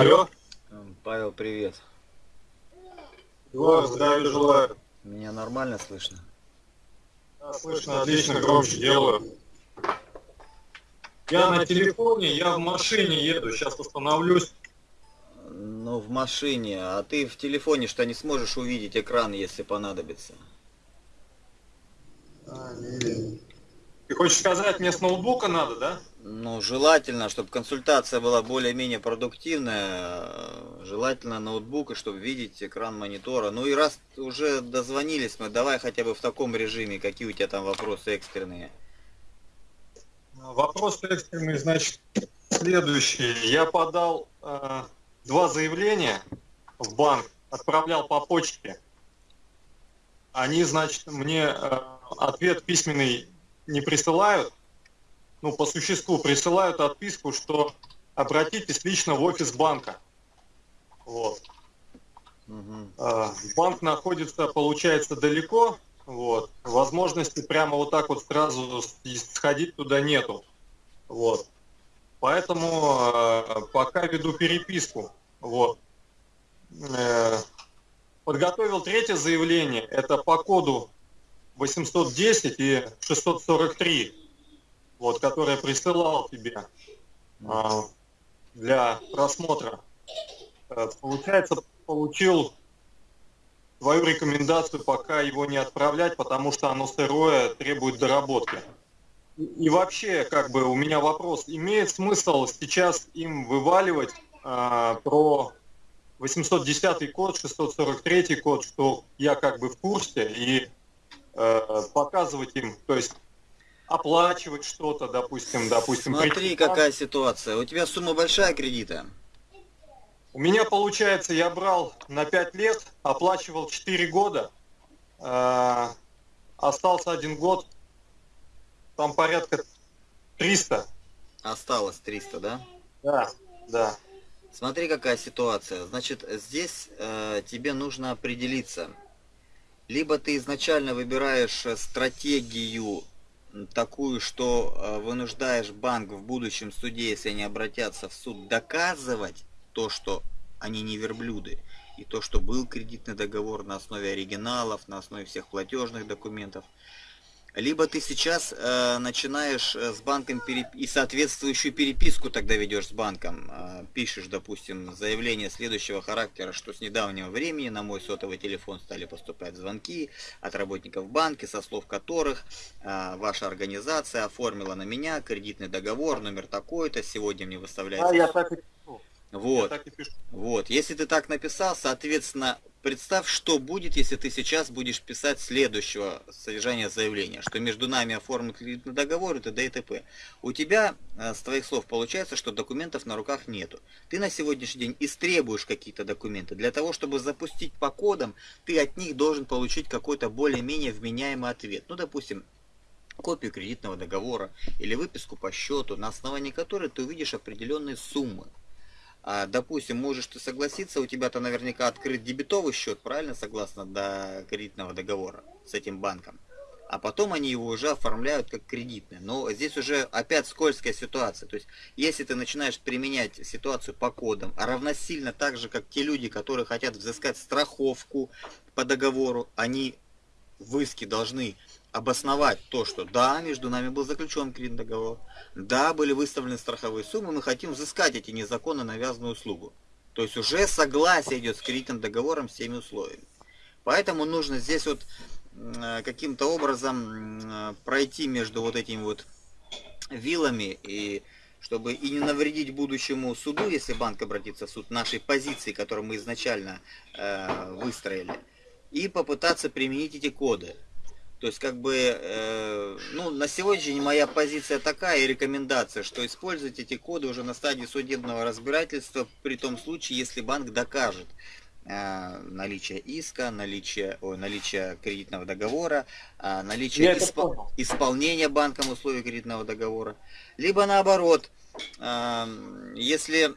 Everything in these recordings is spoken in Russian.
Алло. Павел, привет. Егор, здравия желаю. Меня нормально слышно? Да, слышно, отлично, громче делаю. Я на телефоне, я в машине еду, сейчас остановлюсь. Ну, в машине. А ты в телефоне что не сможешь увидеть экран, если понадобится? А, не Ты хочешь сказать, мне с ноутбука надо, да? Ну, желательно, чтобы консультация была более-менее продуктивная. Желательно ноутбук, чтобы видеть экран монитора. Ну и раз уже дозвонились мы, давай хотя бы в таком режиме, какие у тебя там вопросы экстренные. Вопрос экстренный, значит, следующий. Я подал э, два заявления в банк, отправлял по почте. Они, значит, мне э, ответ письменный не присылают, ну, по существу присылают отписку, что обратитесь лично в офис банка. Вот. Угу. Банк находится, получается, далеко, вот. Возможности прямо вот так вот сразу сходить туда нету. Вот. Поэтому э, пока веду переписку. Вот. Э, подготовил третье заявление. Это по коду 810 и 643 вот, который присылал тебе а, для просмотра. Э, получается, получил твою рекомендацию пока его не отправлять, потому что оно сырое, требует доработки. И вообще, как бы у меня вопрос, имеет смысл сейчас им вываливать а, про 810 код, 643 код, что я как бы в курсе, и э, показывать им, то есть оплачивать что-то, допустим, допустим. Смотри, какая ситуация. У тебя сумма большая кредита? У меня получается, я брал на 5 лет, оплачивал 4 года, э, остался один год, там порядка 300. Осталось 300, да? Да, да. Смотри, какая ситуация. Значит, здесь э, тебе нужно определиться. Либо ты изначально выбираешь стратегию такую, что э, вынуждаешь банк в будущем суде, если они обратятся в суд, доказывать то, что они не верблюды, и то, что был кредитный договор на основе оригиналов, на основе всех платежных документов – либо ты сейчас э, начинаешь э, с банком переп... и соответствующую переписку тогда ведешь с банком. Э, пишешь, допустим, заявление следующего характера, что с недавнего времени на мой сотовый телефон стали поступать звонки от работников банка, со слов которых э, ваша организация оформила на меня кредитный договор, номер такой-то, сегодня мне выставляется... А, я так и вот. Вот. Если ты так написал, соответственно, представь, что будет, если ты сейчас будешь писать следующего содержания заявления, что между нами оформлен кредитный договор и т.д. и т.п. У тебя, э, с твоих слов, получается, что документов на руках нету. Ты на сегодняшний день истребуешь какие-то документы. Для того, чтобы запустить по кодам, ты от них должен получить какой-то более-менее вменяемый ответ. Ну, допустим, копию кредитного договора или выписку по счету, на основании которой ты увидишь определенные суммы. А, допустим, можешь ты согласиться, у тебя-то наверняка открыт дебетовый счет, правильно, согласно до кредитного договора с этим банком. А потом они его уже оформляют как кредитный. Но здесь уже опять скользкая ситуация. То есть, если ты начинаешь применять ситуацию по кодам, а равносильно так же, как те люди, которые хотят взыскать страховку по договору, они в иске должны обосновать то, что да, между нами был заключен кредитный да, были выставлены страховые суммы, мы хотим взыскать эти незаконно навязанную услугу. То есть уже согласие идет с кредитным договором всеми условиями. Поэтому нужно здесь вот каким-то образом пройти между вот этими вот вилами и чтобы и не навредить будущему суду, если банк обратится в суд, нашей позиции, которую мы изначально э, выстроили, и попытаться применить эти коды. То есть, как бы, э, ну, на сегодняшний день моя позиция такая и рекомендация, что использовать эти коды уже на стадии судебного разбирательства, при том случае, если банк докажет э, наличие иска, наличие, о, наличие кредитного договора, э, наличие исп, исполнения банком условий кредитного договора. Либо наоборот, э, если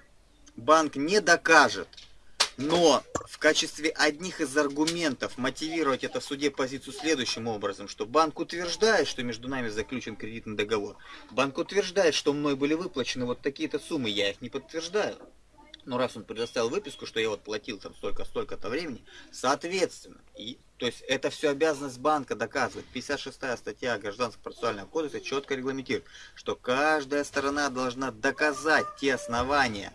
банк не докажет, но в качестве одних из аргументов мотивировать это в суде позицию следующим образом, что банк утверждает, что между нами заключен кредитный договор. Банк утверждает, что мной были выплачены вот такие-то суммы, я их не подтверждаю. ну раз он предоставил выписку, что я вот платил там столько-столько-то времени, соответственно, и, то есть это все обязанность банка доказывать. 56 статья Гражданского процессуального кодекса четко регламентирует, что каждая сторона должна доказать те основания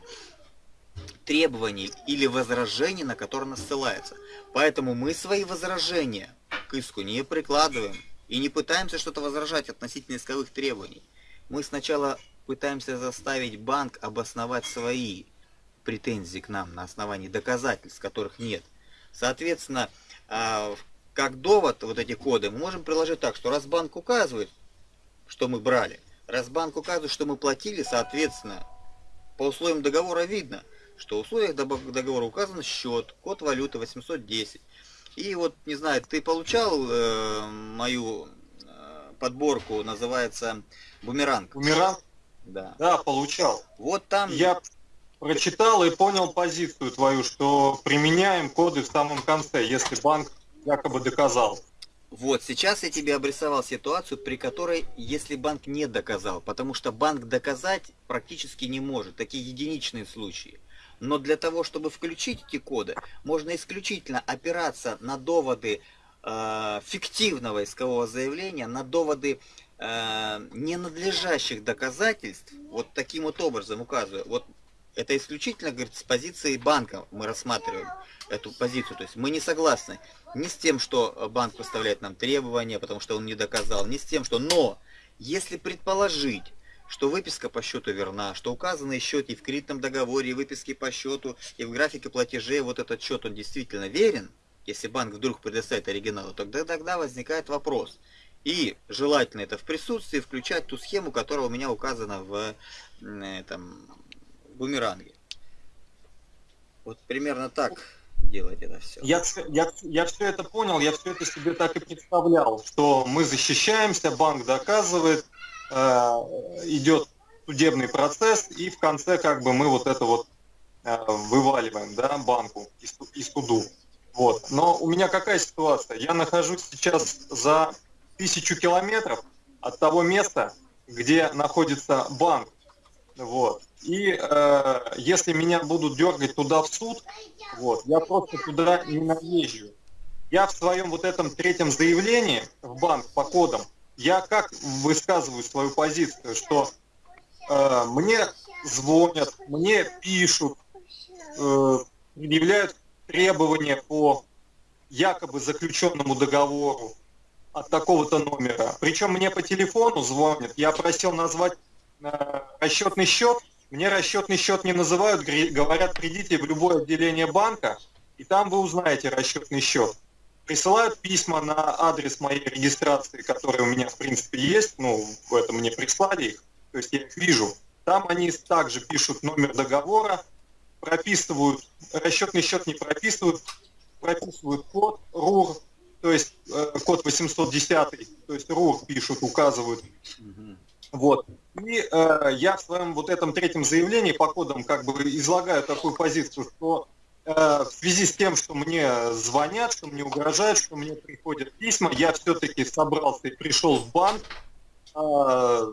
требований или возражений, на которые она ссылается. Поэтому мы свои возражения к иску не прикладываем и не пытаемся что-то возражать относительно исковых требований. Мы сначала пытаемся заставить банк обосновать свои претензий к нам на основании доказательств, которых нет. Соответственно, а, как довод вот эти коды мы можем приложить так, что раз банк указывает, что мы брали, раз банк указывает, что мы платили, соответственно, по условиям договора видно, что в условиях договора указан счет, код валюты 810. И вот, не знаю, ты получал э, мою э, подборку, называется «Бумеранг». Бумеранг? Да. Да, получал. Вот там... Я прочитал и понял позицию твою, что применяем коды в самом конце, если банк якобы доказал. Вот, сейчас я тебе обрисовал ситуацию, при которой, если банк не доказал, потому что банк доказать практически не может, такие единичные случаи. Но для того, чтобы включить эти коды, можно исключительно опираться на доводы э, фиктивного искового заявления, на доводы э, ненадлежащих доказательств, вот таким вот образом указываю. Вот это исключительно, говорит, с позиции банка мы рассматриваем эту позицию. То есть мы не согласны ни с тем, что банк поставляет нам требования, потому что он не доказал, ни с тем, что... Но, если предположить, что выписка по счету верна, что указанный счет и в кредитном договоре, и выписки по счету, и в графике платежей вот этот счет, он действительно верен, если банк вдруг предоставит оригинал, тогда, тогда возникает вопрос. И желательно это в присутствии включать ту схему, которая у меня указана в этом, бумеранге. Вот примерно так делать это все. Я, я, я все это понял, я все это себе так и представлял, что мы защищаемся, банк доказывает, идет судебный процесс, и в конце как бы мы вот это вот э, вываливаем, да, банку и, и суду. Вот. Но у меня какая ситуация? Я нахожусь сейчас за тысячу километров от того места, где находится банк. Вот. И э, если меня будут дергать туда в суд, вот, я просто туда не наезжу. Я в своем вот этом третьем заявлении в банк по кодам, я как высказываю свою позицию, что э, мне звонят, мне пишут, э, предъявляют требования по якобы заключенному договору от такого-то номера. Причем мне по телефону звонят, я просил назвать э, расчетный счет, мне расчетный счет не называют, говорят, придите в любое отделение банка, и там вы узнаете расчетный счет. Присылают письма на адрес моей регистрации, который у меня, в принципе, есть, ну, это мне прислали их, то есть я их вижу. Там они также пишут номер договора, прописывают, расчетный счет не прописывают, прописывают код РУР, то есть э, код 810, то есть РУР пишут, указывают. Вот. И э, я в своем вот этом третьем заявлении по кодам как бы излагаю такую позицию, что в связи с тем, что мне звонят, что мне угрожают, что мне приходят письма, я все-таки собрался и пришел в банк, э,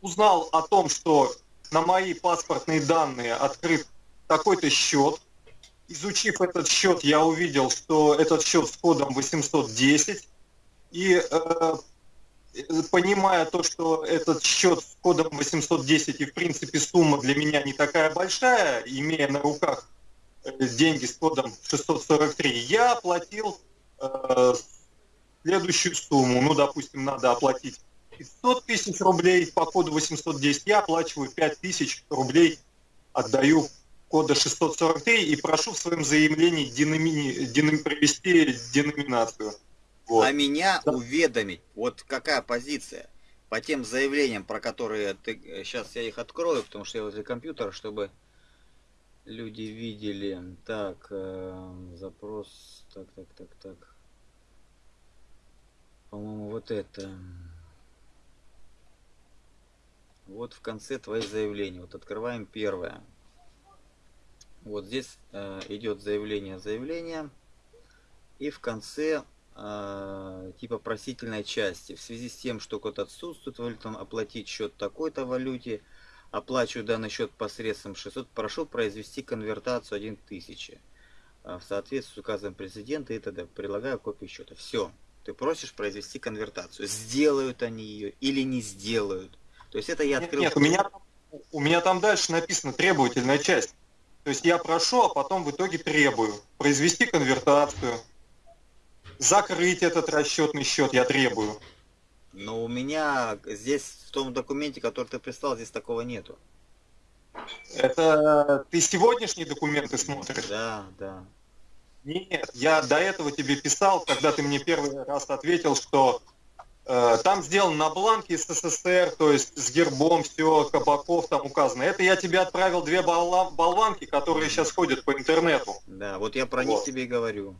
узнал о том, что на мои паспортные данные открыт такой-то счет. Изучив этот счет, я увидел, что этот счет с кодом 810. И э, понимая то, что этот счет с кодом 810 и в принципе сумма для меня не такая большая, имея на руках э, деньги с кодом 643, я оплатил э, следующую сумму. Ну, допустим, надо оплатить 500 тысяч рублей по коду 810, я оплачиваю 5 тысяч рублей, отдаю кода 643 и прошу в своем заявлении деномини, деном, провести деноминацию. Вот. А меня да. уведомить, вот какая позиция по тем заявлениям, про которые ты... Сейчас я их открою, потому что я возле компьютера, чтобы люди видели. Так, э, запрос, так, так, так, так. По-моему, вот это. Вот в конце твои заявления. Вот открываем первое. Вот здесь э, идет заявление, заявление. И в конце э, типа просительной части. В связи с тем, что код отсутствует, вы там оплатить счет такой-то валюте, Оплачиваю данный счет посредством 600. Прошу произвести конвертацию 1000 а, в соответствии с указом президента и т.д. Прилагаю копию счета. Все. Ты просишь произвести конвертацию. Сделают они ее или не сделают. То есть это я открыл... Нет, нет у, меня, у меня там дальше написано требовательная часть. То есть я прошу, а потом в итоге требую. Произвести конвертацию. Закрыть этот расчетный счет я требую. Но у меня здесь, в том документе, который ты прислал, здесь такого нету. Это ты сегодняшние документы смотришь? Да, да. Нет, я до этого тебе писал, когда ты мне первый раз ответил, что э, там сделано на бланке СССР, то есть с гербом все, кабаков там указано. Это я тебе отправил две болванки, которые сейчас ходят по интернету. Да, вот я про вот. них тебе и говорю.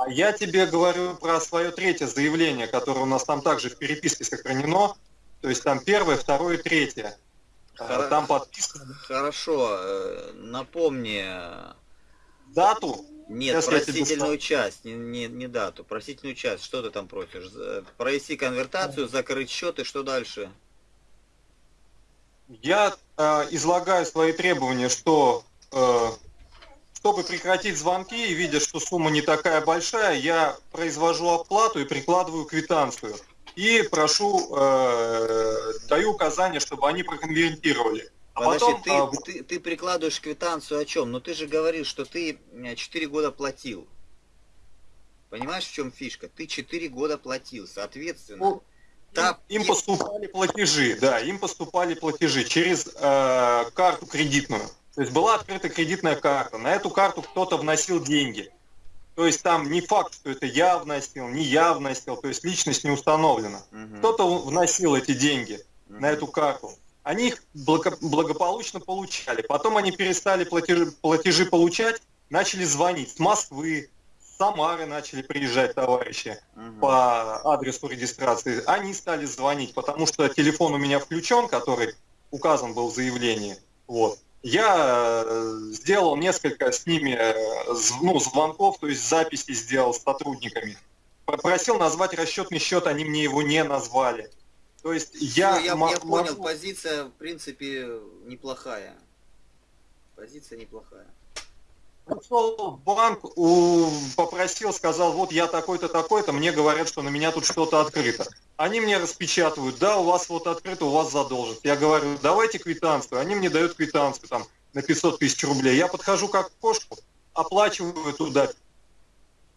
А я тебе говорю про свое третье заявление, которое у нас там также в переписке сохранено. То есть там первое, второе, третье. А, Хор... Там подписано. Хорошо, э, напомни. Дату? Нет, Сейчас просительную часть, не, не, не дату. Просительную часть, что ты там просишь? Провести конвертацию, закрыть счет и что дальше? Я э, излагаю свои требования, что э, чтобы прекратить звонки и видя, что сумма не такая большая, я произвожу оплату и прикладываю квитанцию. И прошу, э, даю указание, чтобы они проконвертировали. А Подожди, потом, ты, а... ты, ты прикладываешь квитанцию о чем? Но ты же говоришь, что ты 4 года платил. Понимаешь, в чем фишка? Ты 4 года платил, соответственно. Ну, та... им, им поступали платежи, да, им поступали платежи через э, карту кредитную. То есть была открыта кредитная карта, на эту карту кто-то вносил деньги. То есть там не факт, что это я вносил, не я вносил, то есть личность не установлена. Угу. Кто-то вносил эти деньги угу. на эту карту. Они их благо, благополучно получали. Потом они перестали платежи, платежи получать, начали звонить с Москвы, с Самары начали приезжать товарищи угу. по адресу регистрации. Они стали звонить, потому что телефон у меня включен, который указан был в заявлении. Вот. Я э, сделал несколько с ними э, ну, звонков, то есть записи сделал с сотрудниками. Попросил назвать расчетный счет, они мне его не назвали. То есть я... Все, я, я понял, позиция в принципе неплохая. Позиция неплохая пришел в банк, попросил, сказал, вот я такой-то, такой-то, мне говорят, что на меня тут что-то открыто. Они мне распечатывают, да, у вас вот открыто, у вас задолженность. Я говорю, давайте квитанцию. Они мне дают квитанцию там на 500 тысяч рублей. Я подхожу как кошку, оплачиваю туда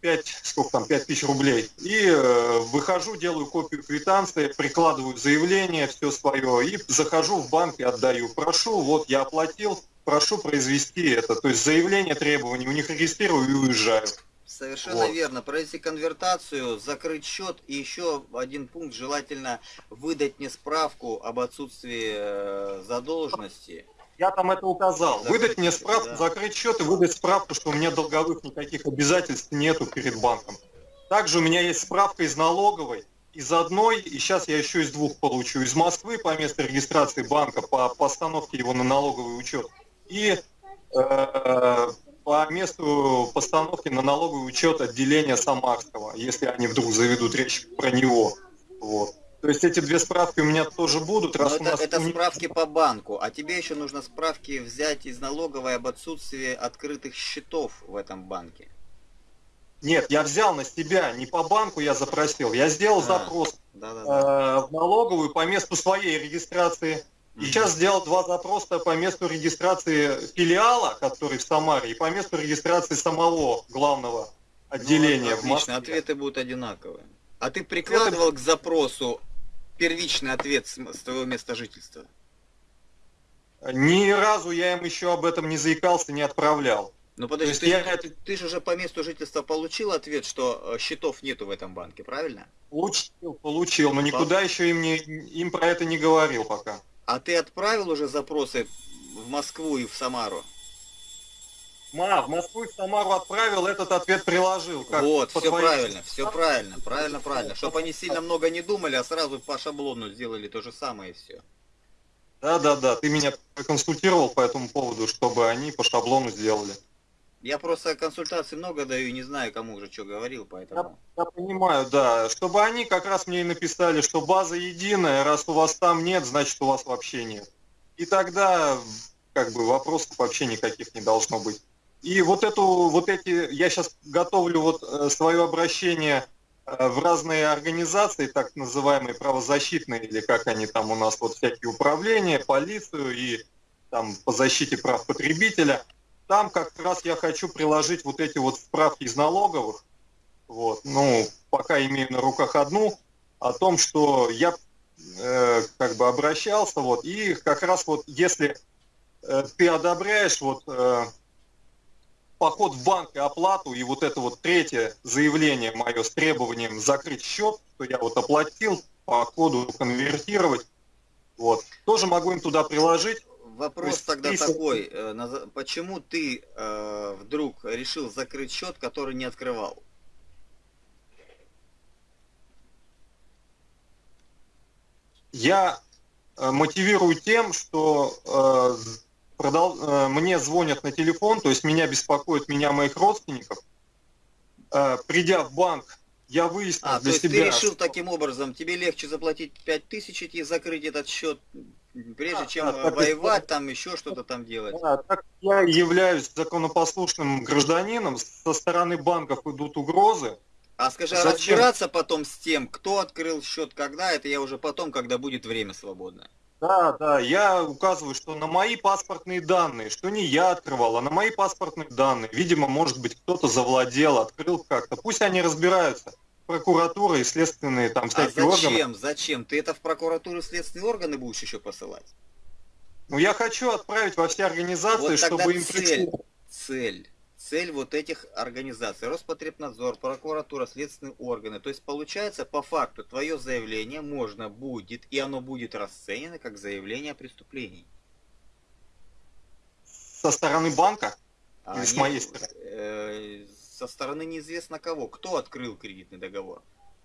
5, сколько там, 5 тысяч рублей. И э, выхожу, делаю копию квитанции, прикладываю заявление, все свое, и захожу в банк и отдаю. Прошу, вот я оплатил, прошу произвести это. То есть заявление требований, у них регистрирую и уезжаю. Совершенно вот. верно. Провести конвертацию, закрыть счет и еще один пункт, желательно выдать мне справку об отсутствии э, задолженности. Я там это указал. Закрыть выдать мне справку, да. закрыть счет и выдать справку, что у меня долговых никаких обязательств нету перед банком. Также у меня есть справка из налоговой, из одной, и сейчас я еще из двух получу. Из Москвы по месту регистрации банка, по постановке его на налоговый учет и э, по месту постановки на налоговый учет отделения Самарского, если они вдруг заведут речь про него. Вот. То есть эти две справки у меня тоже будут. Раз это, нас это справки по банку, а тебе еще нужно справки взять из налоговой об отсутствии открытых счетов в этом банке. Нет, я взял на себя, не по банку я запросил, я сделал а, запрос да, да, да. Э, в налоговую по месту своей регистрации и сейчас сделал два запроса по месту регистрации филиала, который в Самаре, и по месту регистрации самого главного отделения ну, отлично, в Москве. ответы будут одинаковые. А ты прикладывал Это... к запросу первичный ответ с, твоего места жительства? Ни разу я им еще об этом не заикался, не отправлял. Ну подожди, ты, я... ты, ты же уже по месту жительства получил ответ, что э, счетов нету в этом банке, правильно? Получил, получил, но никуда еще им, не, им про это не говорил пока. А ты отправил уже запросы в Москву и в Самару? Ма, в Москву и в Самару отправил, этот ответ приложил. Как вот, все твоей... правильно, все правильно, правильно, правильно. Чтобы они сильно много не думали, а сразу по шаблону сделали то же самое и все. Да, да, да, ты меня консультировал по этому поводу, чтобы они по шаблону сделали. Я просто консультаций много даю, не знаю, кому уже что говорил, поэтому... Я, я понимаю, да. Чтобы они как раз мне и написали, что база единая, раз у вас там нет, значит у вас вообще нет. и тогда как бы вопросов вообще никаких не должно быть. И вот эту, вот эти, я сейчас готовлю вот э, свое обращение э, в разные организации, так называемые правозащитные, или как они там у нас, вот всякие управления, полицию и там по защите прав потребителя. Там как раз я хочу приложить вот эти вот справки из налоговых, вот, ну, пока имею на руках одну, о том, что я э, как бы обращался, вот, и как раз вот если э, ты одобряешь вот э, поход в банк и оплату, и вот это вот третье заявление мое с требованием закрыть счет, что я вот оплатил, по коду конвертировать, вот, тоже могу им туда приложить. Вопрос тогда 30... такой, э, почему ты э, вдруг решил закрыть счет, который не открывал? Я э, мотивирую тем, что э, продол... Э, мне звонят на телефон, то есть меня беспокоит меня моих родственников. Придя в банк, я выяснил а, для то есть себя... ты решил таким образом, тебе легче заплатить 5000 и закрыть этот счет, прежде а, чем да, воевать, там еще что-то там делать. Да, так я являюсь законопослушным гражданином, со стороны банков идут угрозы, а скажи, а Зачем? разбираться потом с тем, кто открыл счет, когда, это я уже потом, когда будет время свободное. Да, да, я указываю, что на мои паспортные данные, что не я открывал, а на мои паспортные данные, видимо, может быть, кто-то завладел, открыл как-то. Пусть они разбираются. Прокуратура и следственные там всякие а зачем, органы. Зачем? Ты это в прокуратуру следственные органы будешь еще посылать? Ну, я хочу отправить во все организации, вот чтобы им цель, пришло. Цель цель вот этих организаций, Роспотребнадзор, прокуратура, следственные органы. То есть получается, по факту, твое заявление можно будет, и оно будет расценено как заявление о преступлении. Со стороны банка? А, Или с моей стороны? Э, со стороны неизвестно кого. Кто открыл кредитный договор?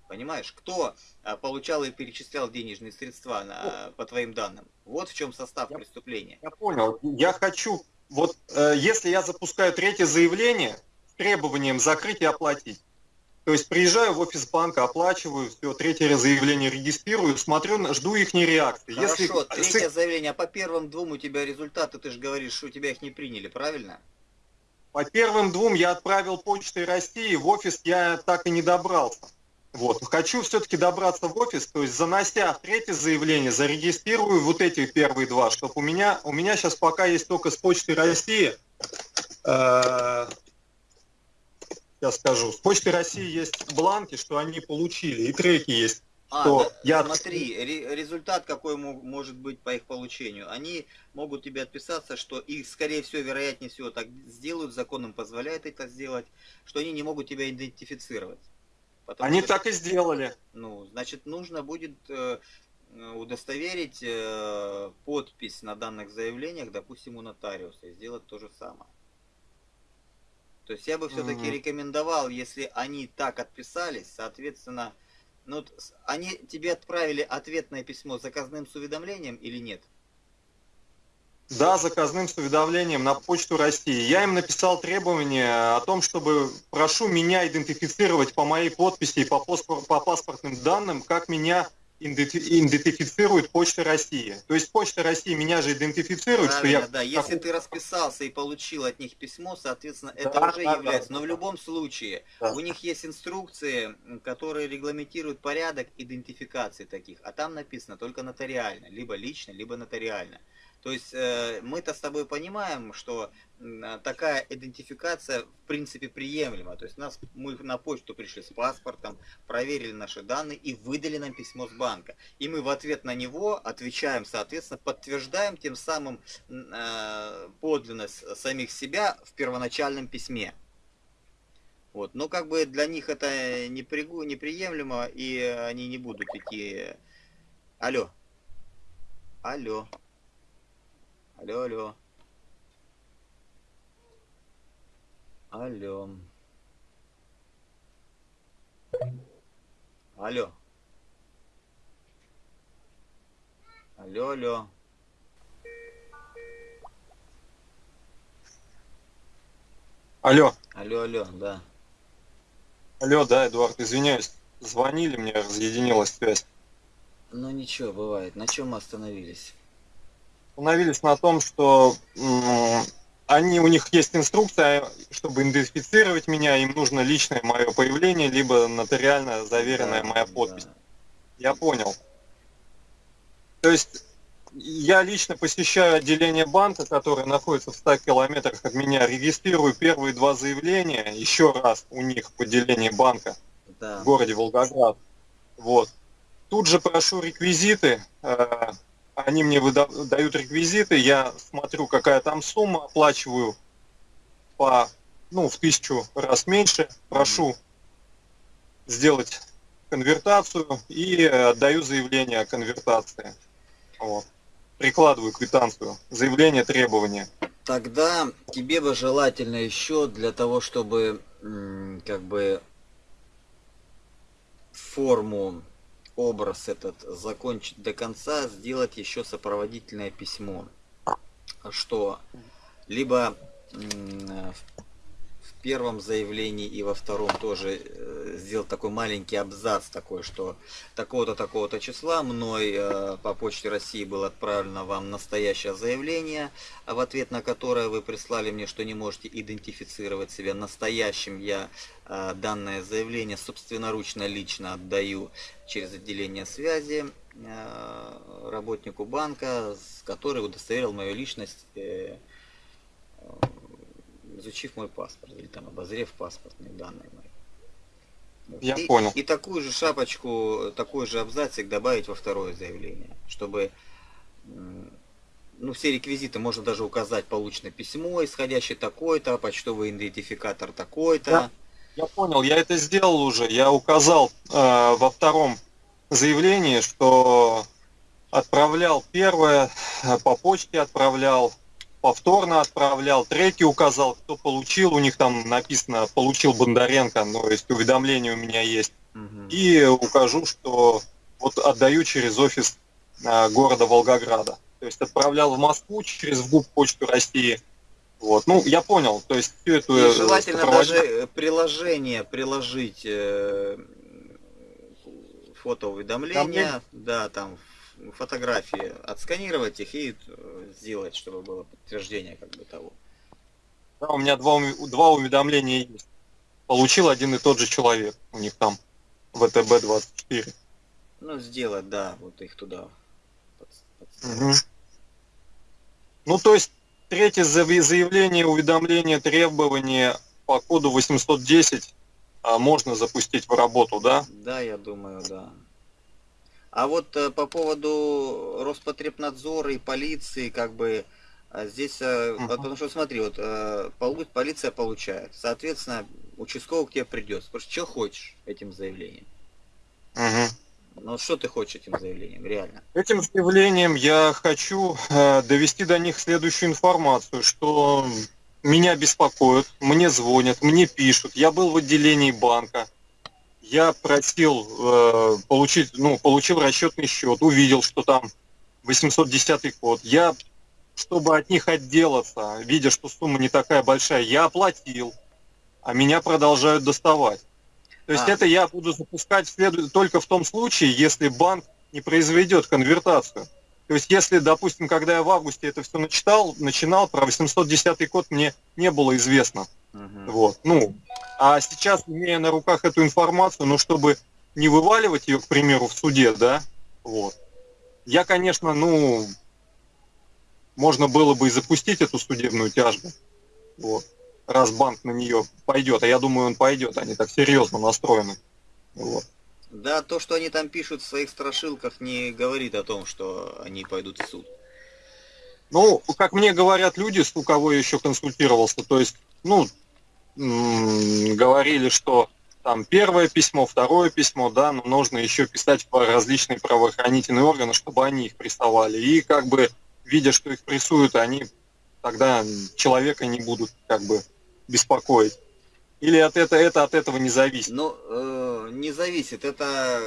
Понимаешь, кто а, получал и перечислял денежные средства на, по твоим данным? Вот в чем состав я, преступления. Я понял. Я хочу вот э, если я запускаю третье заявление с требованием закрыть и оплатить, то есть приезжаю в офис банка, оплачиваю, все, третье заявление регистрирую, смотрю, жду их реакции. Хорошо, если... третье заявление, а по первым двум у тебя результаты, ты же говоришь, что у тебя их не приняли, правильно? По первым двум я отправил почтой России, в офис я так и не добрался. Вот. Хочу все-таки добраться в офис, то есть занося третье заявление, зарегистрирую вот эти первые два, чтобы у меня, у меня сейчас пока есть только с Почты России, э, я скажу, с Почты России есть бланки, что они получили, и треки есть. А, да, я... смотри, результат какой может быть по их получению. Они могут тебе отписаться, что их, скорее всего, вероятнее всего, так сделают, закон им позволяет это сделать, что они не могут тебя идентифицировать. Потому Они что, так и сделали. Ну, значит, нужно будет э, удостоверить э, подпись на данных заявлениях, допустим, у нотариуса, и сделать то же самое. То есть я бы все-таки mm -hmm. рекомендовал, если они так отписались, соответственно, ну, они тебе отправили ответное письмо с заказным с уведомлением или нет? Да, заказным с уведомлением на почту России. Я им написал требование о том, чтобы прошу меня идентифицировать по моей подписи и по, по паспортным данным, как меня идентифицирует Почта России. То есть Почта России меня же идентифицирует, Правильно, что я... да. Если ты расписался и получил от них письмо, соответственно, это да, уже да, является. Да, Но в любом случае, у них есть инструкции, которые регламентируют порядок идентификации таких. А там написано только нотариально. Либо лично, либо нотариально. То есть э, мы-то с тобой понимаем, что э, такая идентификация в принципе приемлема. То есть нас, мы на почту пришли с паспортом, проверили наши данные и выдали нам письмо с банка. И мы в ответ на него отвечаем, соответственно, подтверждаем тем самым э, подлинность самих себя в первоначальном письме. Вот. Но как бы для них это неприемлемо, и они не будут идти... Алло. Алло. Алло, алло. Алло. Алло. Алло, алло. Алло. Алло, алло, да. Алло, да, Эдуард, извиняюсь. Звонили мне, разъединилась связь. Ну ничего, бывает. На чем мы остановились? Остановились на том, что они, у них есть инструкция, чтобы идентифицировать меня, им нужно личное мое появление, либо нотариально заверенная да, моя подпись. Да. Я понял. То есть я лично посещаю отделение банка, которое находится в 100 километрах от меня, регистрирую первые два заявления еще раз у них в отделении банка да. в городе Волгоград. Вот. Тут же прошу реквизиты, э, они мне выдают реквизиты, я смотрю, какая там сумма, оплачиваю по, ну, в тысячу раз меньше, прошу сделать конвертацию и отдаю заявление о конвертации. Вот. Прикладываю квитанцию, заявление, требования. Тогда тебе бы желательно еще для того, чтобы как бы форму образ этот закончить до конца, сделать еще сопроводительное письмо, что? Либо первом заявлении и во втором тоже э, сделать такой маленький абзац такой, что такого-то, такого-то числа мной э, по почте России было отправлено вам настоящее заявление, а в ответ на которое вы прислали мне, что не можете идентифицировать себя настоящим, я э, данное заявление собственноручно лично отдаю через отделение связи работнику банка, который удостоверил мою личность изучив мой паспорт, или там обозрев паспортные данные мои. Я и, понял. И такую же шапочку, такой же абзацик добавить во второе заявление, чтобы ну, все реквизиты можно даже указать полученное письмо, исходящее такой-то, почтовый идентификатор такой-то. Я, я понял, я это сделал уже. Я указал э, во втором заявлении, что отправлял первое, э, по почте отправлял, повторно отправлял, треки указал, кто получил, у них там написано «получил Бондаренко», ну, то есть уведомление у меня есть. Угу. И укажу, что вот отдаю через офис а, города Волгограда. То есть отправлял в Москву через ВГУП Почту России. Вот. Ну, я понял, то есть все это... И э, желательно сопроводить... даже приложение приложить э, фотоуведомления, да, там фотографии, отсканировать их и э, сделать, чтобы было подтверждение как бы того. Да, у меня два, два уведомления есть. Получил один и тот же человек. У них там ВТБ-24. Ну, сделать, да, вот их туда. Угу. Ну, то есть, третье заявление, уведомление, требование по коду 810 а, можно запустить в работу, да? Да, я думаю, да. А вот э, по поводу Роспотребнадзора и полиции, как бы, э, здесь, uh потому что смотри, вот полиция получает, соответственно, участковый к тебе придет, спросит, что хочешь этим заявлением? uh Ну, что ты хочешь этим заявлением, реально? Этим заявлением я хочу э, довести до них следующую информацию, что меня беспокоят, мне звонят, мне пишут, я был в отделении банка, я просил э, получить, ну, получил расчетный счет, увидел, что там 810 код. Я, чтобы от них отделаться, видя, что сумма не такая большая, я оплатил, а меня продолжают доставать. То есть а. это я буду запускать след... только в том случае, если банк не произведет конвертацию. То есть если, допустим, когда я в августе это все начитал, начинал, про 810 код мне не было известно. Угу. Вот. Ну, а сейчас, имея на руках эту информацию, ну, чтобы не вываливать ее, к примеру, в суде, да, вот. Я, конечно, ну, можно было бы и запустить эту судебную тяжбу, вот, раз банк на нее пойдет, а я думаю, он пойдет, они так серьезно настроены, вот. Да, то, что они там пишут в своих страшилках, не говорит о том, что они пойдут в суд. Ну, как мне говорят люди, у кого я еще консультировался, то есть, ну, говорили, что там первое письмо, второе письмо, да, но нужно еще писать в различные правоохранительные органы, чтобы они их прессовали. И как бы, видя, что их прессуют, они тогда человека не будут как бы беспокоить. Или от это, это от этого не зависит? Ну, э, не зависит. Это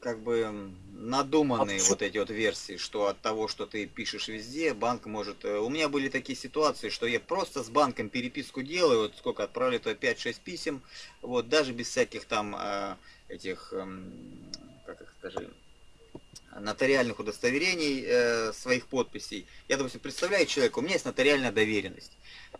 как бы надуманные вот эти вот версии, что от того, что ты пишешь везде, банк может... Э, у меня были такие ситуации, что я просто с банком переписку делаю, вот сколько отправили, то 5-6 писем, вот даже без всяких там э, этих, эм, как их скажи, нотариальных удостоверений э, своих подписей. Я, допустим, представляю человека, у меня есть нотариальная доверенность.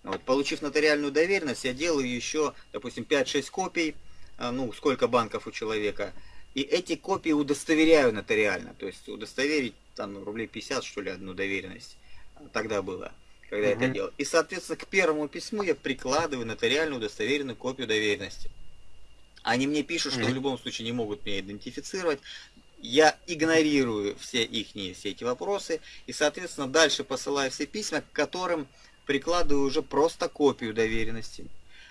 Вот, получив нотариальную доверенность, я делаю еще, допустим, 5-6 копий, э, ну, сколько банков у человека, и эти копии удостоверяю нотариально, то есть удостоверить там рублей 50, что ли, одну доверенность. Тогда было, когда угу. я это делал. И, соответственно, к первому письму я прикладываю нотариальную удостоверенную копию доверенности. Они мне пишут, что в любом случае не могут меня идентифицировать. Я игнорирую все их все эти вопросы и, соответственно, дальше посылаю все письма, к которым прикладываю уже просто копию доверенности.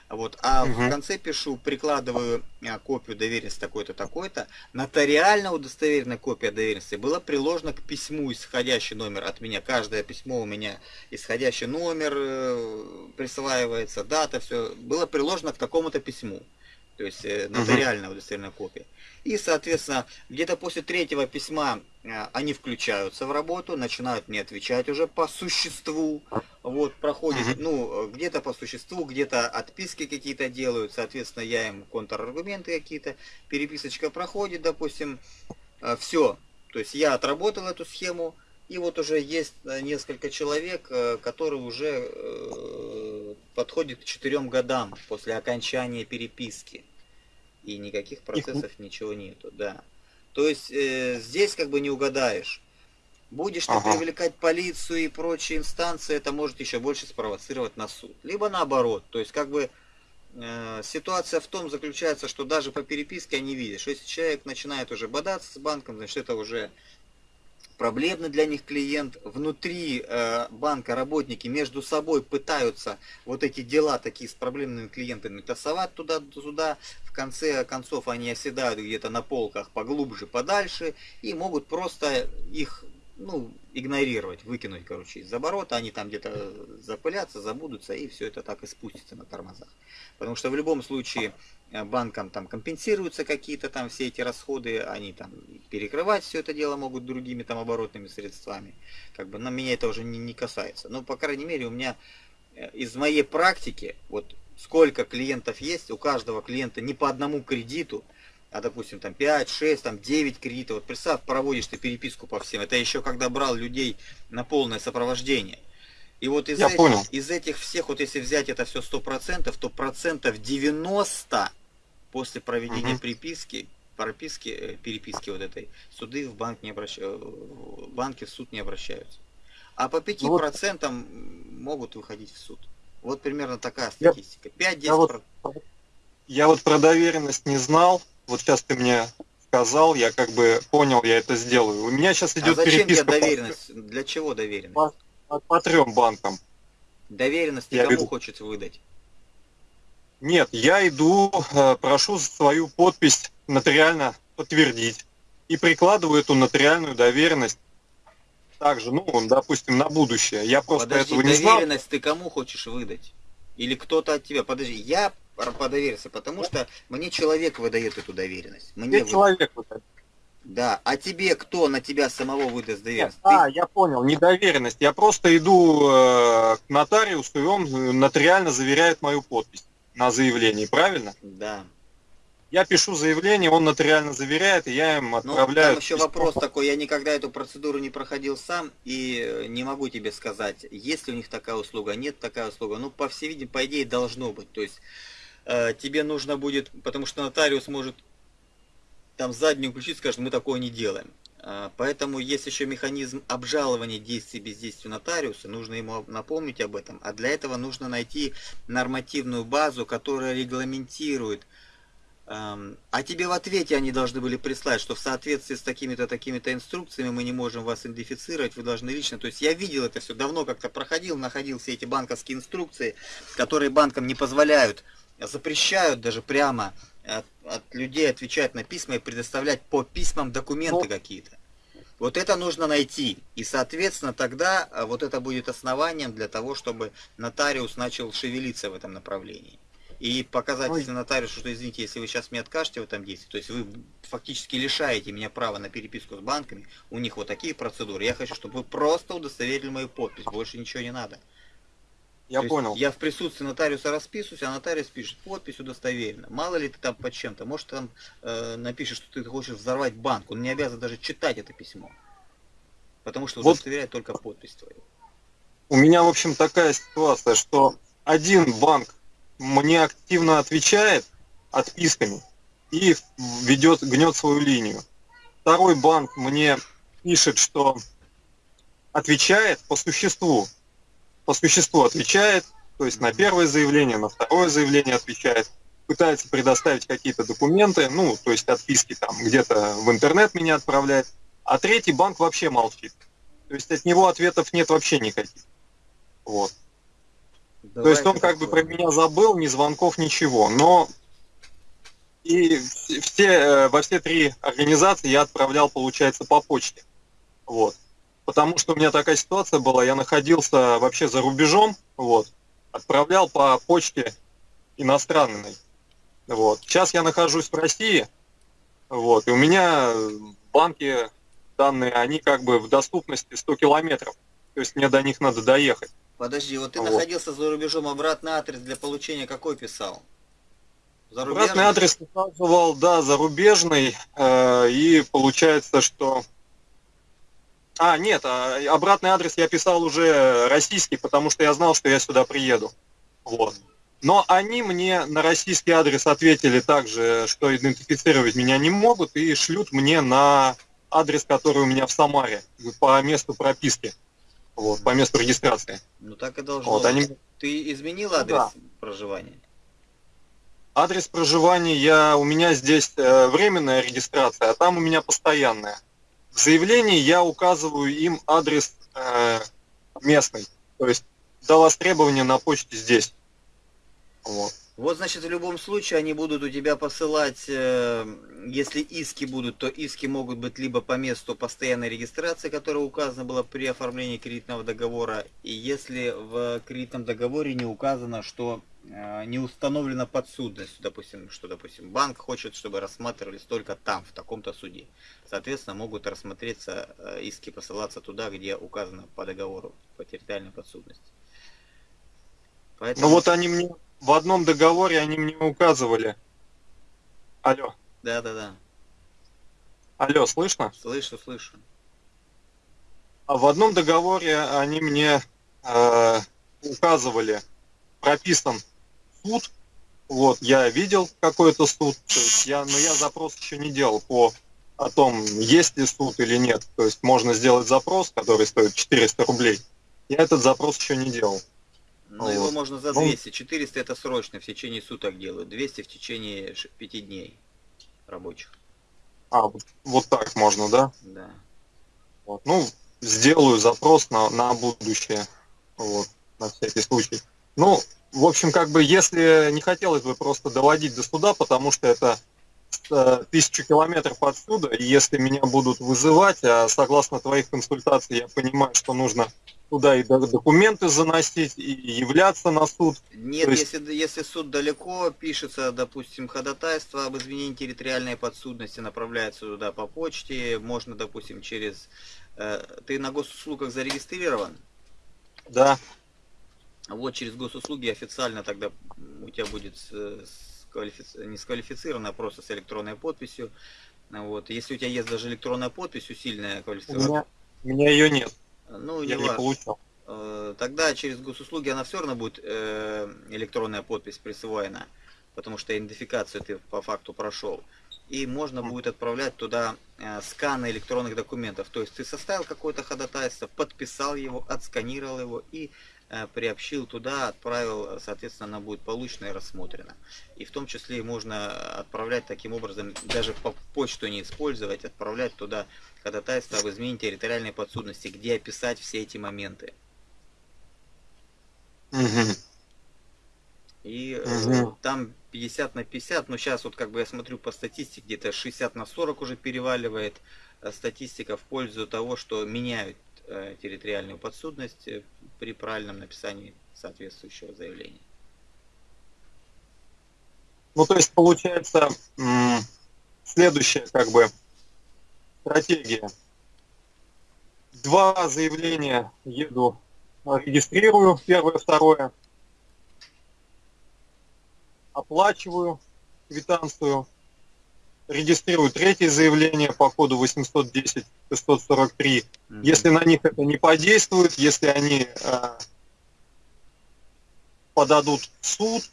Вот, а угу. в конце пишу, прикладываю а, копию доверенности такой-то, такой-то. Нотариально удостоверенная копия доверенности была приложена к письму, исходящий номер от меня. Каждое письмо у меня исходящий номер э, присваивается, дата, все. Было приложено к такому-то письму то есть э, нотариальная удостоверенная копия. И, соответственно, где-то после третьего письма э, они включаются в работу, начинают мне отвечать уже по существу. Вот, проходит, ну, где-то по существу, где-то отписки какие-то делают, соответственно, я им контраргументы какие-то, переписочка проходит, допустим, э, все. То есть я отработал эту схему, и вот уже есть несколько человек, которые уже подходят к четырем годам после окончания переписки и никаких процессов Их... ничего нету, да. То есть э, здесь как бы не угадаешь. Будешь ты ага. привлекать полицию и прочие инстанции, это может еще больше спровоцировать на суд. Либо наоборот, то есть как бы э, ситуация в том заключается, что даже по переписке они видят, что если человек начинает уже бодаться с банком, значит это уже проблемный для них клиент. Внутри э, банка работники между собой пытаются вот эти дела такие с проблемными клиентами тасовать туда-сюда. В конце концов они оседают где-то на полках поглубже, подальше и могут просто их ну, игнорировать, выкинуть, короче, из оборота, они там где-то запылятся, забудутся, и все это так и спустится на тормозах. Потому что в любом случае э, банкам там компенсируются какие-то там все эти расходы, они там перекрывать все это дело могут другими там оборотными средствами. Как бы на меня это уже не, не касается. Но, по крайней мере, у меня э, из моей практики, вот сколько клиентов есть, у каждого клиента не по одному кредиту, а допустим там 5, 6, там 9 кредитов, вот представь, проводишь ты переписку по всем, это еще когда брал людей на полное сопровождение. И вот из, этих, из этих всех, вот если взять это все 100%, то процентов 90 после проведения угу. приписки, прописки, э, переписки вот этой, суды в банк не обращаются, э, банки в суд не обращаются. А по 5% ну, вот, могут выходить в суд. Вот примерно такая статистика. 5-10%. Я вот, я вот про доверенность не знал, вот сейчас ты мне сказал, я как бы понял, я это сделаю. У меня сейчас идет а зачем переписка. Тебе доверенность? По... Для чего доверенность? По, по, по трем банкам. Доверенность я кому веду. хочет выдать? Нет, я иду, э, прошу свою подпись нотариально подтвердить и прикладываю эту нотариальную доверенность также, ну, допустим, на будущее. Я просто Подожди, этого не знал. доверенность ты кому хочешь выдать? Или кто-то от тебя? Подожди, я по доверенности, потому что мне человек выдает эту доверенность. Мне вы... человек выдает. Да, а тебе кто на тебя самого выдаст доверенность? Нет, Ты... А, я понял, не доверенность. Я просто иду э, к нотариусу, и он нотариально заверяет мою подпись на заявлении, правильно? Да. Я пишу заявление, он нотариально заверяет, и я им отправляю. Ну, там еще письмо. вопрос такой, я никогда эту процедуру не проходил сам, и э, не могу тебе сказать, есть ли у них такая услуга, нет такая услуга. Ну, по всей видимости, по идее, должно быть. То есть Э, тебе нужно будет, потому что нотариус может там заднюю включить, скажет, мы такое не делаем. Э, поэтому есть еще механизм обжалования действий бездействия нотариуса, нужно ему напомнить об этом. А для этого нужно найти нормативную базу, которая регламентирует. Эм, а тебе в ответе они должны были прислать, что в соответствии с такими-то, такими-то инструкциями мы не можем вас идентифицировать, вы должны лично. То есть я видел это все, давно как-то проходил, находил все эти банковские инструкции, которые банкам не позволяют запрещают даже прямо от, от людей отвечать на письма и предоставлять по письмам документы ну. какие-то. Вот это нужно найти. И, соответственно, тогда а, вот это будет основанием для того, чтобы нотариус начал шевелиться в этом направлении. И показать Ой. нотариусу, что, извините, если вы сейчас мне откажете в этом действии, то есть вы фактически лишаете меня права на переписку с банками, у них вот такие процедуры. Я хочу, чтобы вы просто удостоверили мою подпись, больше ничего не надо. Я То понял. Я в присутствии нотариуса расписываюсь, а нотариус пишет, подпись удостоверена. Мало ли ты там под чем-то, может там э, напишешь, что ты хочешь взорвать банк, он не обязан даже читать это письмо. Потому что Вот. удостоверяет только подпись твою. У меня, в общем, такая ситуация, что один банк мне активно отвечает отписками и ведет, гнет свою линию. Второй банк мне пишет, что отвечает по существу. По существу отвечает, то есть на первое заявление, на второе заявление отвечает, пытается предоставить какие-то документы, ну, то есть отписки там где-то в интернет меня отправляет, а третий банк вообще молчит. То есть от него ответов нет вообще никаких. Вот. То есть он как бы про меня забыл, ни звонков, ничего. Но и все, э, во все три организации я отправлял, получается, по почте. Вот. Потому что у меня такая ситуация была, я находился вообще за рубежом, вот, отправлял по почте иностранной. Вот. Сейчас я нахожусь в России, вот, и у меня банки данные, они как бы в доступности 100 километров. То есть мне до них надо доехать. Подожди, вот ты Вот. находился за рубежом, обратный адрес для получения какой писал? Обратный адрес указывал, да, зарубежный, э, и получается, что... А, нет, а, обратный адрес я писал уже российский, потому что я знал, что я сюда приеду. Вот. Но они мне на российский адрес ответили также, что идентифицировать меня не могут, и шлют мне на адрес, который у меня в Самаре, по месту прописки, вот, по месту регистрации. Ну так и должно Вот, быть. они Ты изменил Ну адрес да. проживания? Адрес проживания я у меня здесь э, временная регистрация, а там у меня постоянная. В заявлении я указываю им адрес э, местный, то есть до востребования на почте здесь. Вот. Вот, значит, в любом случае они будут у тебя посылать, э, если иски будут, то иски могут быть либо по месту постоянной регистрации, которая указана была при оформлении кредитного договора, и если в кредитном договоре не указано, что э, не установлена подсудность, допустим, что, допустим, банк хочет, чтобы рассматривались только там, в таком-то суде. Соответственно, могут рассмотреться э, иски посылаться туда, где указано по договору по территориальной подсудности. Поэтому... Ну вот они мне в одном договоре они мне указывали. Алло, Да, да, да. алло, слышно? Слышу, слышу. А в одном договоре они мне э, указывали, прописан суд. Вот, я видел какой-то суд, то есть я, но я запрос еще не делал по о том, есть ли суд или нет. То есть можно сделать запрос, который стоит 400 рублей. Я этот запрос еще не делал. Ну, Вот. его можно за Ну. 200. 400 это срочно, в течение суток делают. 200 в течение 5 дней рабочих. А, вот, вот так можно, да? Да. Вот. Ну, сделаю запрос на, на будущее. Вот, на всякий случай. Ну, в общем, как бы, если не хотелось бы просто доводить до суда, потому что это тысячу километров отсюда, и если меня будут вызывать, а согласно твоих консультаций я понимаю, что нужно туда и до- документы заносить, и являться на суд. Нет, То есть- если, если суд далеко, пишется, допустим, ходатайство об изменении территориальной подсудности, направляется туда по почте, можно, допустим, через... э, ты на госуслугах зарегистрирован? Да, Вот через госуслуги официально тогда у тебя будет сквалифици- не сквалифицировано, а просто с электронной подписью. Ну Вот. Если у тебя есть даже электронная подпись, усиленная у квалифицирована, меня, у меня ее нет, ну, не я не важно. получал. Э, Тогда через госуслуги она все равно будет э, электронная подпись присвоена, потому что идентификацию ты по факту прошел. И можно будет отправлять туда э, сканы электронных документов. То есть ты составил какое-то ходатайство, подписал его, отсканировал его и приобщил туда, отправил, соответственно, она будет получена и рассмотрена. И в том числе можно отправлять таким образом, даже по почту не использовать, отправлять туда ходатайство об изменении территориальной подсудности, где описать все эти моменты. Мгм. И э, Мгм. там 50 на 50, но сейчас вот как бы я смотрю по статистике, где-то 60 на 40 уже переваливает э, статистика в пользу того, что меняют э, территориальную подсудность э, при правильном написании соответствующего заявления. Ну, то есть, получается, следующая, как бы, стратегия. Два заявления еду регистрирую первое, второе, оплачиваю квитанцию, регистрирую третье заявление по коду 810-643. Mm-hmm. Если на них это не подействует, если они э, подадут в суд,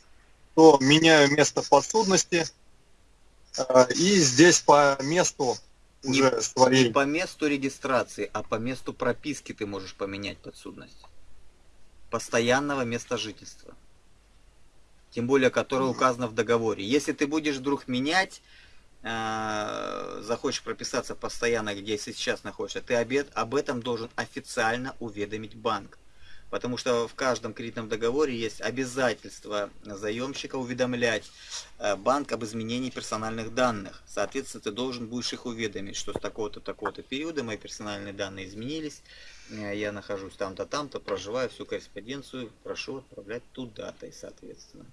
то меняю место подсудности, э, и здесь по месту уже не, своей... Не по месту регистрации, а по месту прописки ты можешь поменять подсудность. Постоянного места жительства тем более которое указано в договоре. Если ты будешь вдруг менять, э, захочешь прописаться постоянно, где сейчас находишься, ты обед, об этом должен официально уведомить банк. Потому что в каждом кредитном договоре есть обязательство заемщика уведомлять э, банк об изменении персональных данных. Соответственно, ты должен будешь их уведомить, что с такого-то, такого-то периода мои персональные данные изменились, э, я нахожусь там-то, там-то, проживаю всю корреспонденцию, прошу отправлять туда-то и соответственно.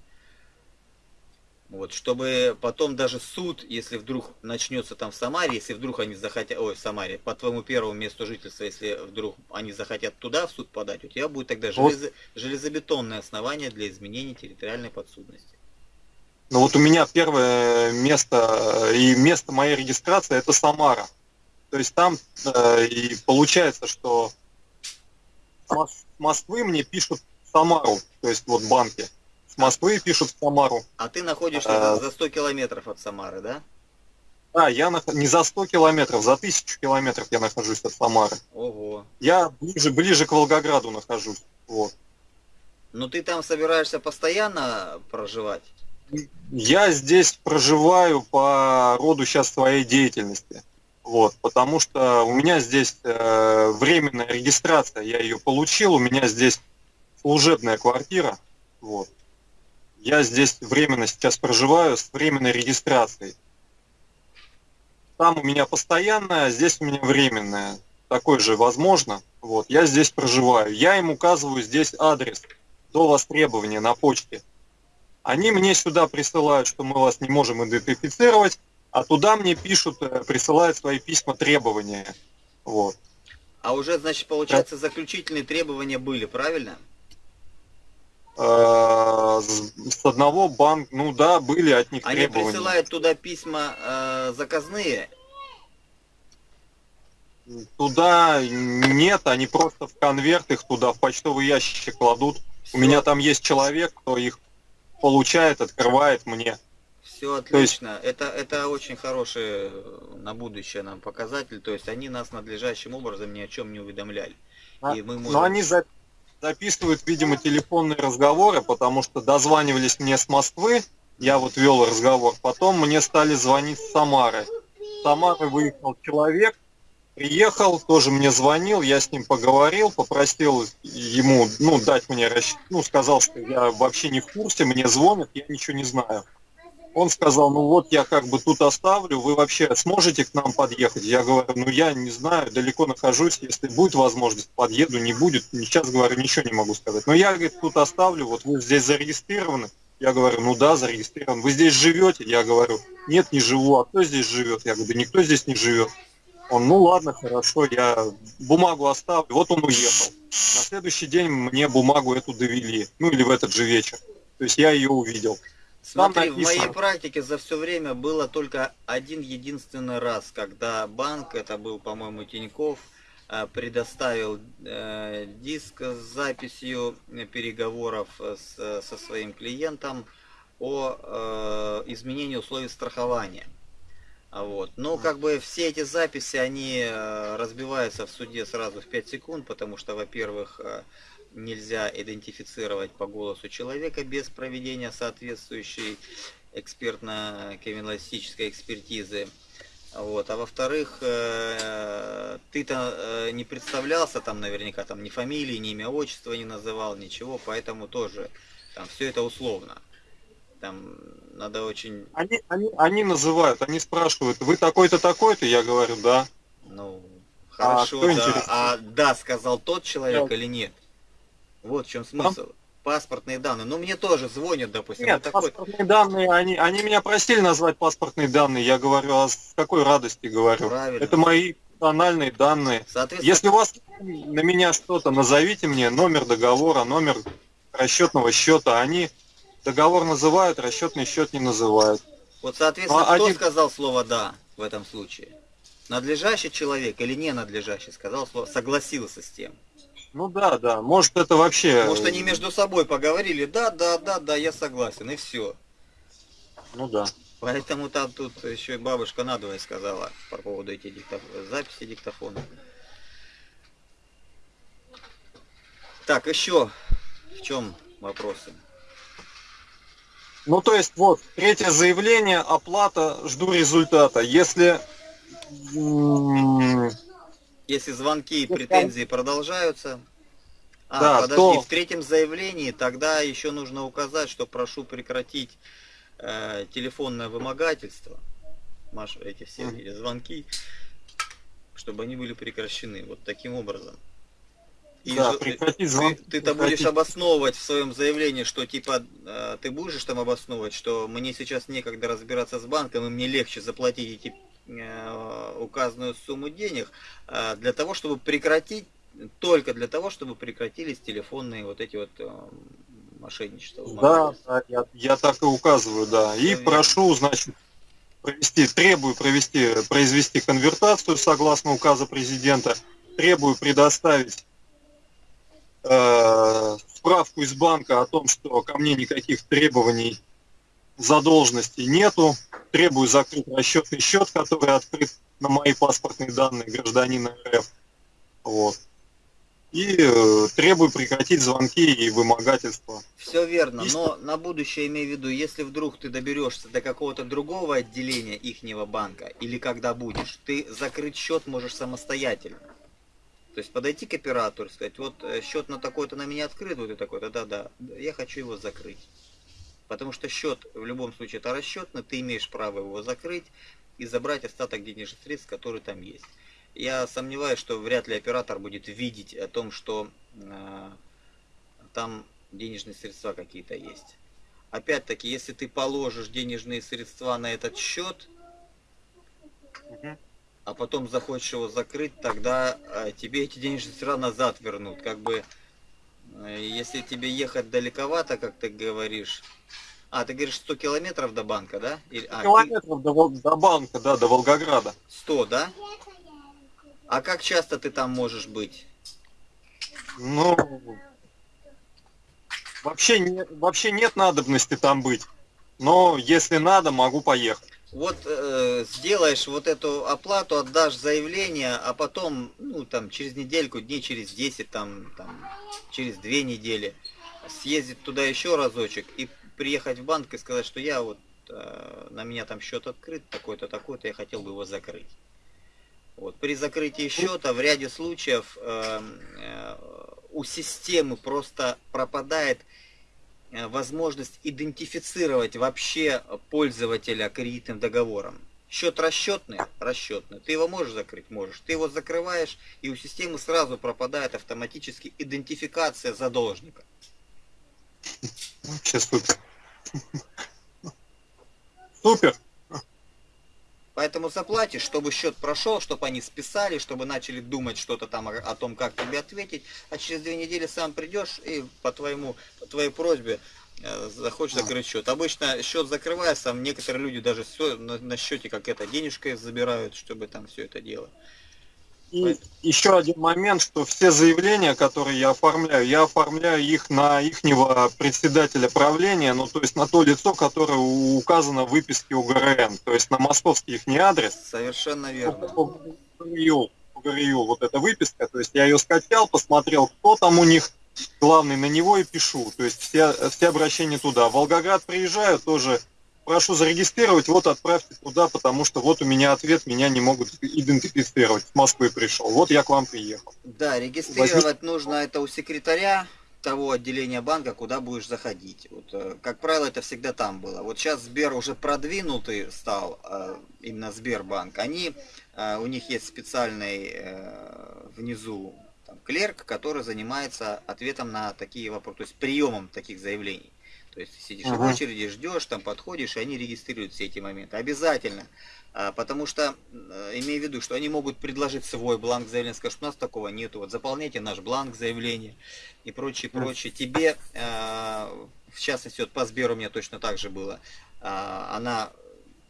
Вот, чтобы потом даже суд, если вдруг начнется там в Самаре, если вдруг они захотят, ой, в Самаре, по твоему первому месту жительства, если вдруг они захотят туда в суд подать, у тебя будет тогда железо, железобетонное основание для изменения территориальной подсудности. Ну вот у меня первое место и место моей регистрации это Самара. То есть там э, и получается, что с Москвы мне пишут Самару, то есть вот банки с Москвы пишут в Самару. А ты находишься а, за 100 километров от Самары, да? Да, я на, не за 100 километров, за 1000 километров я нахожусь от Самары. Ого. Я ближе, ближе к Волгограду нахожусь. Вот. Ну ты там собираешься постоянно проживать? Я здесь проживаю по роду сейчас своей деятельности. Вот, потому что у меня здесь э, временная регистрация, я ее получил, у меня здесь служебная квартира. Вот. Я здесь временно сейчас проживаю с временной регистрацией. Там у меня постоянная, здесь у меня временная. Такой же возможно. Вот, я здесь проживаю. Я им указываю здесь адрес до востребования на почте. Они мне сюда присылают, что мы вас не можем идентифицировать, а туда мне пишут, э, присылают свои письма требования. Вот. А уже, значит, получается, заключительные требования были, правильно? Э, с одного банка, ну да, были от них Они требования. Присылают туда письма э, заказные? Туда нет, они просто в конверт их туда, в почтовый ящик кладут. Все. У меня там есть человек, кто их получает, открывает мне. Все отлично. есть... Это, это очень хороший э, на будущее нам показатель. То есть они нас надлежащим образом ни о чем не уведомляли. А, и мы можем... Но они за записывают, видимо, телефонные разговоры, потому что дозванивались мне с Москвы, я вот вел разговор, потом мне стали звонить с Самары. С Самары выехал человек, приехал, тоже мне звонил, я с ним поговорил, попросил ему, ну, дать мне, ну, сказал, что я вообще не в курсе, мне звонят, я ничего не знаю. Он сказал, ну вот я как бы тут оставлю, вы вообще сможете к нам подъехать? Я говорю, ну я не знаю, далеко нахожусь, если будет возможность, подъеду, не будет. Сейчас, говорю, ничего не могу сказать. Но я, говорит, тут оставлю, вот вы здесь зарегистрированы. Я говорю, ну да, зарегистрирован. Вы здесь живете? Я говорю, нет, не живу. А кто здесь живет? Я говорю, да никто здесь не живет. Он, ну ладно, хорошо, я бумагу оставлю. Вот он уехал. На следующий день мне бумагу эту довели. Ну или в этот же вечер. То есть я ее увидел. Смотри, в моей практике за все время было только один единственный раз, когда банк, это был, по-моему, Тиньков, э, предоставил э, диск с записью переговоров с, со своим клиентом о э, изменении условий страхования. Вот. Но как бы все эти записи, они разбиваются в суде сразу в 5 секунд, потому что, во-первых, нельзя идентифицировать по голосу человека без проведения соответствующей экспертно-криминалистической экспертизы. Вот. А во-вторых, э, ты-то э, не представлялся там наверняка, там ни фамилии, ни имя, отчество не называл, ничего, поэтому тоже там все это условно. Там надо очень... Они, они, они называют, они спрашивают, вы такой-то, такой-то? Я говорю, да. Ну, хорошо, а, да. А да, сказал тот человек да. или нет? Вот в чем смысл. Там... Паспортные данные. Ну, мне тоже звонят, допустим. Нет, такой... паспортные данные, они, они меня просили назвать паспортные данные. Я говорю, а с какой радости говорю? Правильно. Это мои, персональные данные. Если у вас на меня что-то, назовите мне номер договора, номер расчетного счета. Они договор называют, расчетный счет не называют. Вот, соответственно, а кто один... сказал слово «да» в этом случае? Надлежащий человек или не надлежащий сказал слово, согласился с тем? Ну да, да. Может это вообще... Может они между собой поговорили, да, да, да, да, я согласен, и все. Ну да. Поэтому там тут еще и бабушка надвое сказала по поводу этих диктоф... записи диктофона. Так, еще в чем вопросы? Ну, то есть, вот, третье заявление, оплата, жду результата. Если... Если звонки и претензии продолжаются... А, да, подожди, то... в третьем заявлении тогда еще нужно указать, что прошу прекратить э, телефонное вымогательство, Маш, эти все mm. звонки, чтобы они были прекращены. Вот таким образом. И да, прекратить звонки. Ты, ты-то будешь обосновывать в своем заявлении, что типа э, ты будешь там обосновывать, что мне сейчас некогда разбираться с банком, и мне легче заплатить эти указанную сумму денег э, для того, чтобы прекратить только для того, чтобы прекратились телефонные вот эти вот э, мошенничества. Да, да я, я так и указываю, да. И Все прошу, значит, провести, требую провести, произвести конвертацию согласно указа президента, требую предоставить э, справку из банка о том, что ко мне никаких требований задолженности нету, требую закрыть расчетный счет, который открыт на мои паспортные данные гражданина РФ. Вот и э, требую прекратить звонки и вымогательства. Все верно, но на будущее имей в виду, если вдруг ты доберешься до какого-то другого отделения ихнего банка, или когда будешь, ты закрыть счет можешь самостоятельно. То есть подойти к оператору и сказать, вот э, счет на такой-то на меня открыт, вот и такой-то, да-да, я хочу его закрыть. Потому что счет в любом случае это расчетный, ты имеешь право его закрыть и забрать остаток денежных средств, которые там есть. Я сомневаюсь, что вряд ли оператор будет видеть о том, что э, там денежные средства какие-то есть. Опять-таки, если ты положишь денежные средства на этот счет, а потом захочешь его закрыть, тогда э, тебе эти денежные средства назад вернут. Как бы, если тебе ехать далековато, как ты говоришь, а, ты говоришь 100 километров до банка, да? Или, а, километров ты... до, до банка, да, до Волгограда. 100, да? А как часто ты там можешь быть? Ну, вообще, не, вообще нет надобности там быть. Но если надо, могу поехать. Вот э, сделаешь вот эту оплату, отдашь заявление, а потом, ну, там, через недельку, дней через 10, там, там, через две недели, съездить туда еще разочек и приехать в банк и сказать, что я вот, э, на меня там счет открыт, такой-то, такой-то, я хотел бы его закрыть. Вот, при закрытии счета в ряде случаев э, э, у системы просто пропадает э, возможность идентифицировать вообще пользователя кредитным договором. Счет расчетный, расчетный. Ты его можешь закрыть? Можешь. Ты его закрываешь, и у системы сразу пропадает автоматически идентификация задолжника. Супер. Супер. Поэтому заплатишь, чтобы счет прошел, чтобы они списали, чтобы начали думать что-то там о, о том, как тебе ответить, а через две недели сам придешь и по твоему, по твоей просьбе э, захочешь закрыть счет. Обычно счет закрывается, там некоторые люди даже все на, на счете как это денежкой забирают, чтобы там все это делать. И еще один момент, что все заявления, которые я оформляю, я оформляю их на ихнего председателя правления, ну то есть на то лицо, которое указано в выписке УГРН, то есть на московский их не адрес. Совершенно верно. УГРЮ, УГРЮ, вот эта выписка, то есть я ее скачал, посмотрел, кто там у них главный, на него и пишу, то есть все, все обращения туда. В Волгоград приезжаю, тоже прошу зарегистрировать, вот отправьте туда, потому что вот у меня ответ, меня не могут идентифицировать. С Москвы пришел, вот я к вам приехал. Да, регистрировать Возьми... нужно это у секретаря того отделения банка, куда будешь заходить. Вот, э, как правило, это всегда там было. Вот сейчас Сбер уже продвинутый стал, э, именно Сбербанк. Они, э, у них есть специальный внизу там, клерк, который занимается ответом на такие вопросы, то есть приемом таких заявлений. То есть ты сидишь ага. в очереди, ждешь, там подходишь, и они регистрируют все эти моменты. Обязательно. А, потому что, э, имею в виду, что они могут предложить свой бланк заявления, скажут, у нас такого нету, вот заполняйте наш бланк заявления и прочее, прочее. Тебе, а, в частности, вот по Сберу у меня точно так же было, а, она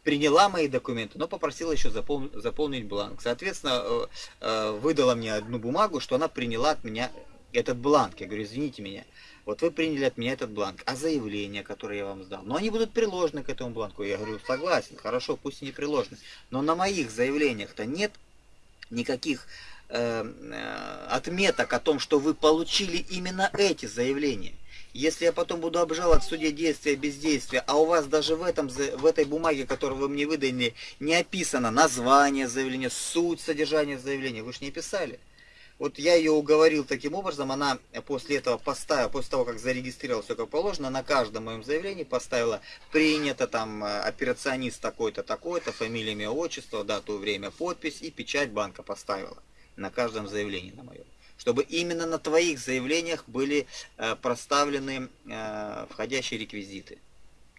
приняла мои документы, но попросила еще запол... заполнить бланк. Соответственно, э, э, выдала мне одну бумагу, что она приняла от меня этот бланк. Я говорю, извините меня, вот вы приняли от меня этот бланк, а заявление, которое я вам сдал, но они будут приложены к этому бланку. Я говорю, согласен, хорошо, пусть и не приложены. Но на моих заявлениях-то нет никаких э, э, отметок о том, что вы получили именно эти заявления. Если я потом буду обжаловать в суде действия бездействия, а у вас даже в, этом, в этой бумаге, которую вы мне выдали, не описано название заявления, суть содержания заявления, вы же не писали. Вот я ее уговорил таким образом, она после этого поставила, после того, как зарегистрировала все как положено, на каждом моем заявлении поставила принято там э, операционист такой-то, такой-то, фамилия, имя, отчество, дату, время, подпись и печать банка поставила на каждом заявлении на моем. Чтобы именно на твоих заявлениях были э, проставлены э, входящие реквизиты.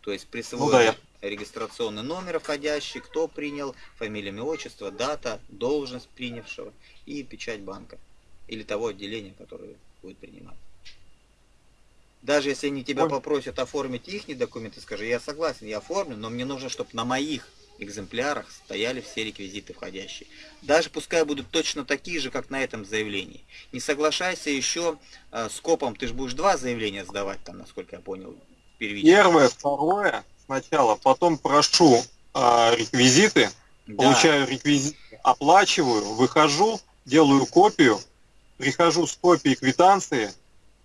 То есть присвоен ну, да, я... регистрационный номер входящий, кто принял, фамилия, имя, отчество, дата, должность принявшего и печать банка или того отделения, которое будет принимать. Даже если они тебя Ой. попросят оформить их документы, скажи, я согласен, я оформлю, но мне нужно, чтобы на моих экземплярах стояли все реквизиты входящие. Даже пускай будут точно такие же, как на этом заявлении. Не соглашайся еще э, с копом, ты же будешь два заявления сдавать, там, насколько я понял, первично. Первое, второе сначала, потом прошу э, реквизиты, да. получаю реквизиты, оплачиваю, выхожу, делаю копию, прихожу с копией квитанции,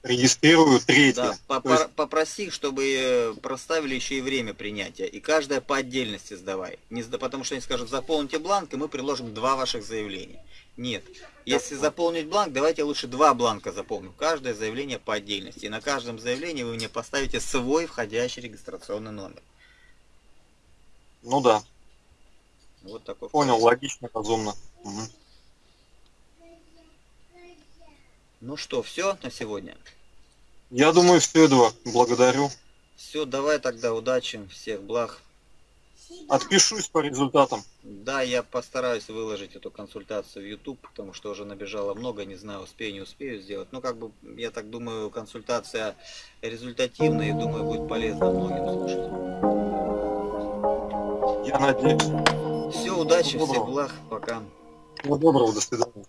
регистрирую третье. Да, есть... Попроси, чтобы э, проставили еще и время принятия. И каждое по отдельности сдавай. Не, потому что они скажут, заполните бланк, и мы приложим два ваших заявления. Нет. Если да. заполнить бланк, давайте лучше два бланка заполним. Каждое заявление по отдельности. И на каждом заявлении вы мне поставите свой входящий регистрационный номер. Ну да. Вот такой. Понял, входящий. логично, разумно. Угу. Ну что, все на сегодня? Я думаю, все, Эдуард. Благодарю. Все, давай тогда удачи, всех благ. Отпишусь по результатам. Да, я постараюсь выложить эту консультацию в YouTube, потому что уже набежало много, не знаю, успею, не успею сделать. Ну, как бы, я так думаю, консультация результативная и думаю, будет полезно многим слушать. Я надеюсь. Все, удачи, всех благ, пока. Всего доброго, до свидания.